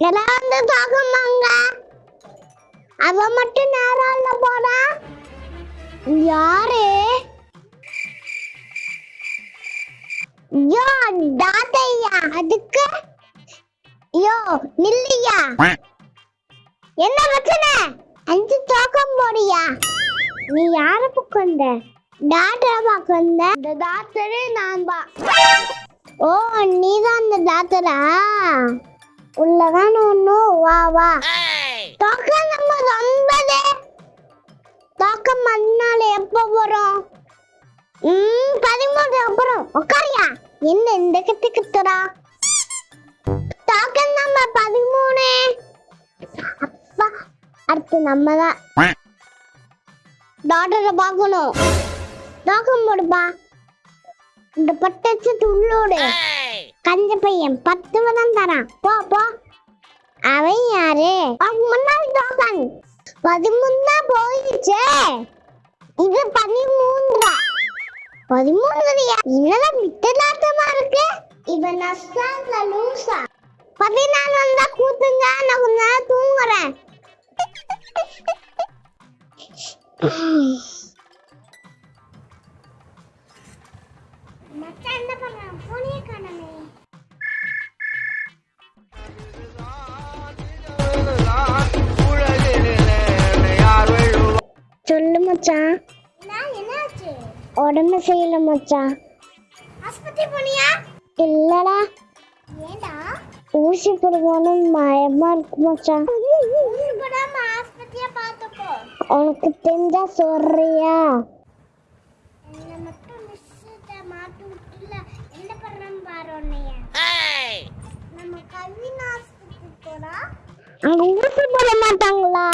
எல்லாம் வந்து தாக்கமாங்க அவ மட்டும் நேரம் போறா. யாரு? யோ தாத்தையா? அதுக்கு? யோ நில்லையா? என்ன பிரச்சனை? அஞ்சு தோக்கம் போறியா நீ யார பக்கம் வந்த? டாக்டரை பார்க்க வந்த? இந்த டாக்டரே நான் தான் ஓ நீதான் அந்த டாக்டரா உள்ளதான் ஒன்றும் வா வா. தோக்கம் நம்ம ஒன்பது தோக்கம் மறுநாள் எப்போ வரும்? ம் பதிமூணு அப்புறம். உட்காரியா என்ன இந்த கிட்ட கிட்டுறா தோக்கம் நம்ம பதிமூணு. அப்பா அடுத்து நம்ம தான் டாக்டரை பார்க்கணும். தோக்கம் போடுப்பா. இந்த பட்டச்சு துள்ளோடு. கஞ்ச பையன் பத்து தான் தரான். போ போ. அவன் யாரு? அவன் முன்னாள் டோக்கன் பதிமூணு தான் போயிடுச்சே. இது பதிமூன்றா பதிமூணுறியா என்னதான் வித்தலாட்டமா இருக்கு? இவன் நஷ்டால லூசா? பதினாலு வந்தா கூத்துங்க நான் கொஞ்ச நேரம் தூங்குறேன். சொல்லு மச்சான் உடம்பு செய்யல மச்சான் ஆஸ்பத்திரி போனியா? இல்லடா. ஏண்டா ஊசி போடுவோன்னு பயமா இருக்கு மச்சான் ஊசி போடாம ஆஸ்பத்திரியா பார்த்துக்கோ உனக்கு தெரிஞ்சா சொல்றியா? என்ன மட்டும் மிஸ்ஸிட்ட மாட்டி விட்டுல. என்ன பண்றேன் பாரு உன்னைய. நம்ம கவின் ஆஸ்பத்திரி போறா அங்க ஊசி போட மாட்டாங்களா?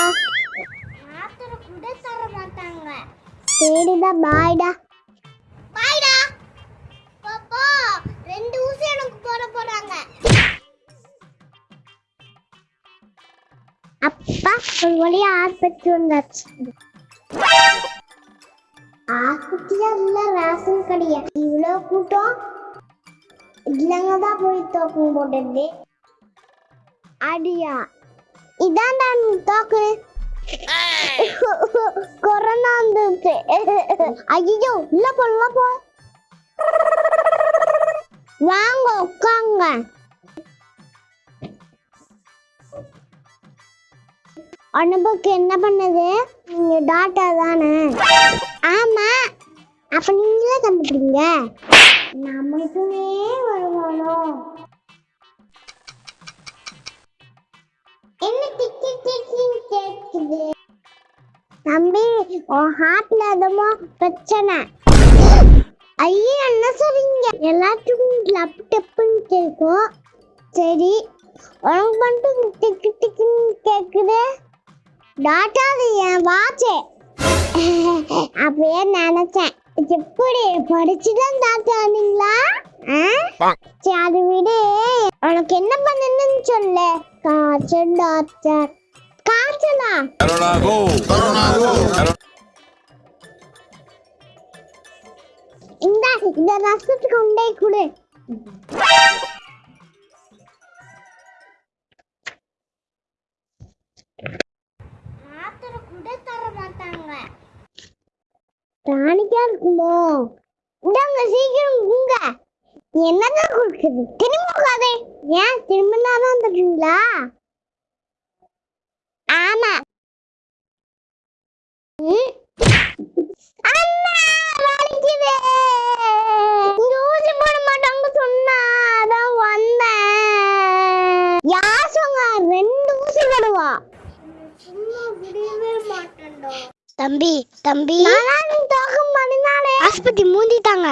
சரிடா பாய்டா. பாய்டா. பாப்பா ரெண்டு ஊசி எனக்கு போட போறாங்க. அப்பா ஒரு வழியா ஆஸ்பத்திரி வந்தாச்சு. ஆஸ்பத்திரியா இல்ல ரேஷன் கடையா? இவ்வளவு கூட்டம்? இல்லங்க தான் போய் தோக்கம் போட்டது. அடியா. இதான் நான் தோக்கு. கொரோனா வந்துச்சு ஐயோ உள்ள போ போ வாங்க உட்காங்க அனுபவுக்கு என்ன பண்ணுது நீங்க டாக்டர் தானே ஆமா அப்ப நீங்களே கண்டுபிடிங்க நமக்குமே வருவானோ தம்பி உன் ஹார்ட்ல எதுமோ பிரச்சனை. ஐயோ என்ன சொல்றீங்க? எல்லாத்துக்கும் லப் டப்புன்னு கேட்கும். சரி உனக்கு மட்டும் டிக்கு டிக்குன்னு கேக்குது. டாட்டா அது என் வாட்சே அப்படியே நினைச்சேன். எப்படி படிச்சுதான் டாக்டர் ஆனீங்களா? சரி அது விடு. உனக்கு என்ன பண்ணணும்னு சொல்லு. காய்ச்சல் doctor Corona go! Corona go! இந்த இந்த ரசத்துக்கு உண்டே குடு. மாத்திரை இருக்குமோ இந்தாங்க சீக்கிரம் உங்க. என்னதான் கொடுக்குது? திரும்ப உட்காதே ஏன் திரும்ப தருவீங்களா ஆமா. தம்பி தம்பி. ஆஸ்பத்திரி ஏதோ? மூடிட்டாங்க